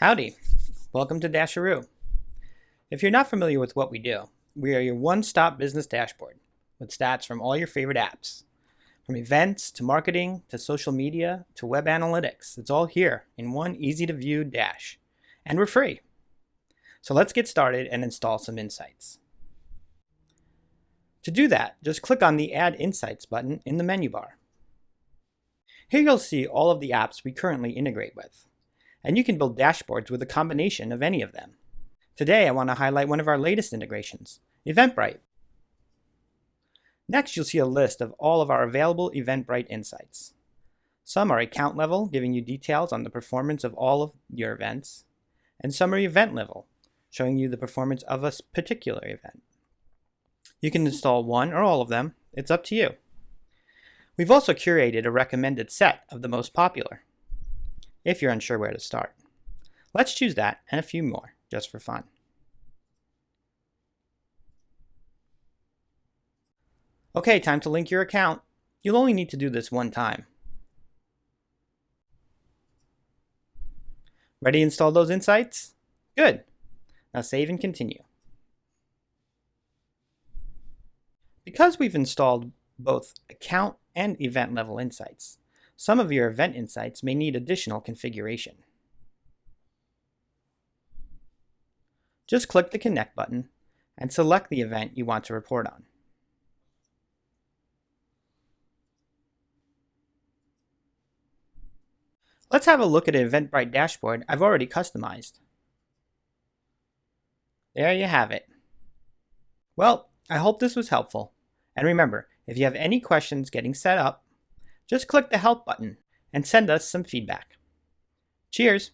Howdy, welcome to Dasheroo. If you're not familiar with what we do, we are your one-stop business dashboard with stats from all your favorite apps. From events to marketing to social media to web analytics, it's all here in one easy-to-view dash. And we're free. So let's get started and install some insights. To do that, just click on the Add Insights button in the menu bar. Here you'll see all of the apps we currently integrate with, and you can build dashboards with a combination of any of them. Today I want to highlight one of our latest integrations, Eventbrite. Next you'll see a list of all of our available Eventbrite insights. Some are account level, giving you details on the performance of all of your events, and some are event level, showing you the performance of a particular event. You can install one or all of them, it's up to you. We've also curated a recommended set of the most popular, if you're unsure where to start. Let's choose that and a few more, just for fun. Okay, time to link your account. You'll only need to do this one time. Ready to install those insights? Good. Now save and continue. Because we've installed both account and event level insights, some of your event insights may need additional configuration. Just click the Connect button and select the event you want to report on. Let's have a look at an Eventbrite dashboard I've already customized. There you have it. Well, I hope this was helpful. And remember, if you have any questions getting set up, just click the Help button and send us some feedback. Cheers!